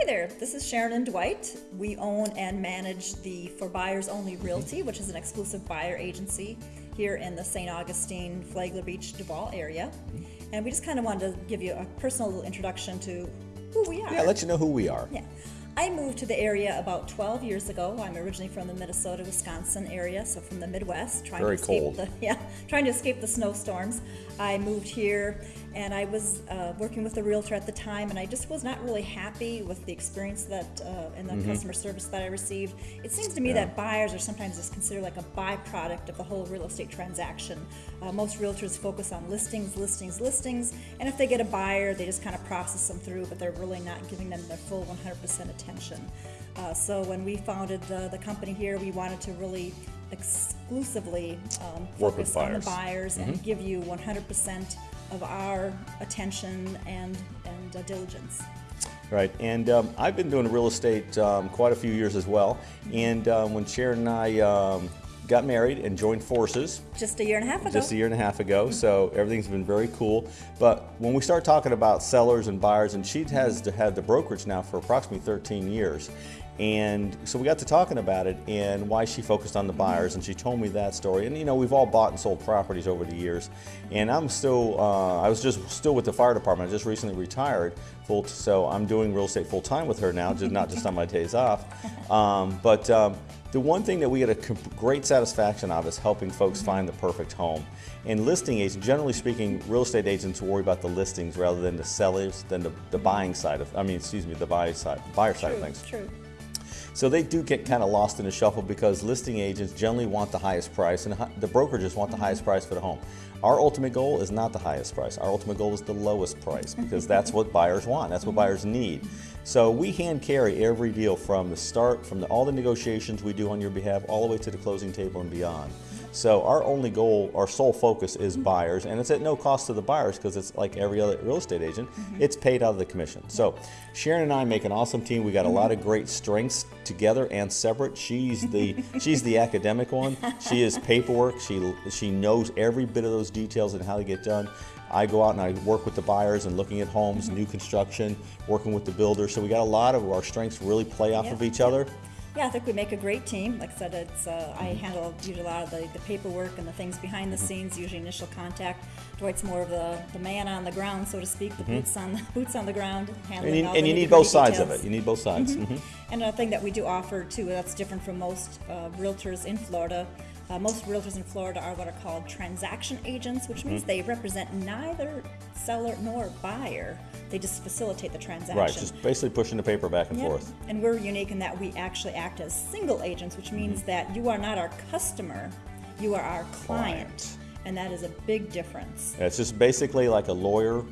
Hi there, this is Sharon and Dwight. We own and manage the For Buyers Only Realty, mm-hmm. which is an exclusive buyer agency here in the St. Augustine, Flagler Beach, Duval area. Mm-hmm. And we just kind of wanted to give you a personal little introduction to who we are. Yeah, let you know who we are. Yeah. I moved to the area about 12 years ago. I'm originally from the Minnesota, Wisconsin area, so from the Midwest, trying Very to escape cold. the yeah, trying to escape the snowstorms. I moved here, and I was uh, working with a realtor at the time, and I just was not really happy with the experience that uh, and the customer service that I received. It seems to me Mm-hmm. Yeah. that buyers are sometimes just considered like a byproduct of the whole real estate transaction. Uh, most realtors focus on listings, listings, listings, and if they get a buyer, they just kind of process them through, but they're really not giving them their full 100% attention. Uh, so when we founded uh, the company here, we wanted to really exclusively um, Work with focus on the buyers. buyers and give you 100% of our attention and and uh, diligence. Right, and um, I've been doing real estate um, quite a few years as well. And um, when Sharon and I um, got married and joined forces Just a year and a half ago. just a year and a half ago, so everything's been very cool. But when we start talking about sellers and buyers, and she has had the brokerage now for approximately 13 years. And so we got to talking about it and why she focused on the buyers, and she told me that story. And you know, we've all bought and sold properties over the years, and I'm still, uh, I was just still with the fire department. I just recently retired, full, so I'm doing real estate full time with her now, just not just on my days off. Um, but um, the one thing that we get a great satisfaction of is helping folks find the perfect home. And listing agents, generally speaking, real estate agents worry about the listings rather than the sellers, than the, the buying side of, I mean, excuse me, the buy side, buyer side of True, things. true. So they do get kind of lost in the shuffle because listing agents generally want the highest price and the brokerages want the mm-hmm. highest price for the home. Our ultimate goal is not the highest price. Our ultimate goal is the lowest price mm-hmm. because that's what buyers want. That's what mm-hmm. buyers need. So we hand carry every deal from the start, from the, all the negotiations we do on your behalf, all the way to the closing table and beyond. So our only goal, our sole focus is mm-hmm. buyers, and it's at no cost to the buyers because it's like every other real estate agent. Mm-hmm. It's paid out of the commission. So Sharon and I make an awesome team. We got a mm-hmm. lot of great strengths together and separate. She's the she's the academic one. She is paperwork. She she knows every bit of those details and how they get done. I go out and I work with the buyers and looking at homes, new construction, working with the builders. So we got a lot of our strengths really play off Yep, of each yep. other. Yeah, I think we make a great team. Like I said, it's uh, I handle usually a lot of the, the paperwork and the things behind the Mm-hmm. scenes, usually initial contact. Dwight's more of the, the man on the ground, so to speak, the boots on the boots on the ground, handling Mm-hmm. And you, all and the you need nitty-gritty both sides of details. it. You need both sides. Mhm. And another thing that we do offer too, that's different from most uh, realtors in Florida. Uh, most realtors in Florida are what are called transaction agents, which Mm-hmm. means they represent neither seller nor buyer. They just facilitate the transaction. Right, just basically pushing the paper back and Yep. forth. And we're unique in that we actually act as single agents, which means Mm-hmm. that you are not our customer, you are our client. Client. And that is a big difference. It's just basically like a lawyer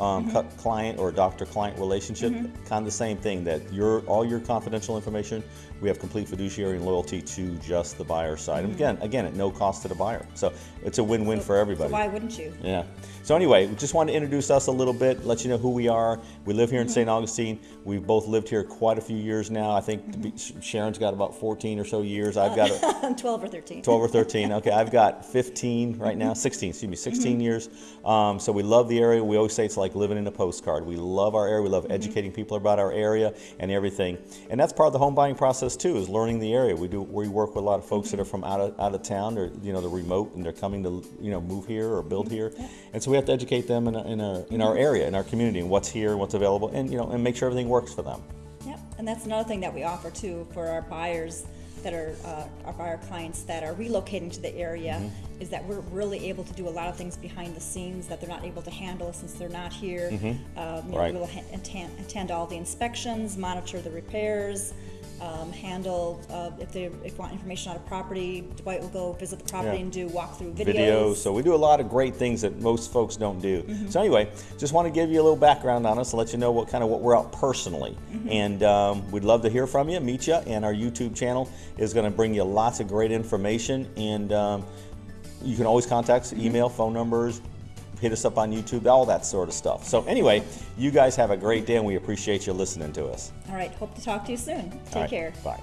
um, Mm-hmm. cu- client or doctor client relationship. Kind of the same thing that your all your confidential information, we have complete fiduciary and loyalty to just the buyer side. And again, again, at no cost to the buyer. So it's a win-win for everybody. Mm-hmm. So why wouldn't you? Yeah. So anyway, we just wanted to introduce us a little bit, let you know who we are. We live here in Mm-hmm. St. Augustine. We've both lived here quite a few years now. I think Mm-hmm. be- Sharon's got about 14 or so years. I've got a, 12 or 13. 12 or 13. Okay, I've got 15 right now, 16, excuse me, 16 years. Um, so we love the area. We always say it's like living in a postcard. We love our area. We love mm-hmm. educating people about our area and everything. And that's part of the home buying process too, is learning the area. We do we work with a lot of folks that are mm-hmm. from out of, out of town or you know the remote and they're coming to you know move here or build mm-hmm. here. And so we have to educate them in, a, in, a, in our area, in our community, and what's here, what's available, and you know and make sure everything works for them. Yep, and that's another thing that we offer too for our buyers that are uh, our clients that are relocating to the area Mm-hmm. is that we're really able to do a lot of things behind the scenes that they're not able to handle since they're not here. Um, you know, Mm-hmm. Right. We'll ha- attend, attend all the inspections, monitor the repairs. Um, handle uh, if they if want information on a property, Dwight will go visit the property Yeah. and do walkthrough videos. videos. So we do a lot of great things that most folks don't do. So anyway, just want to give you a little background on us and let you know what kind of what we're out personally. And um, we'd love to hear from you, meet you, and our YouTube channel is going to bring you lots of great information. And um, you can always contact us, email, phone numbers. Hit us up on YouTube, all that sort of stuff. So, anyway, you guys have a great day and we appreciate you listening to us. All right, hope to talk to you soon. Take right, care. Bye.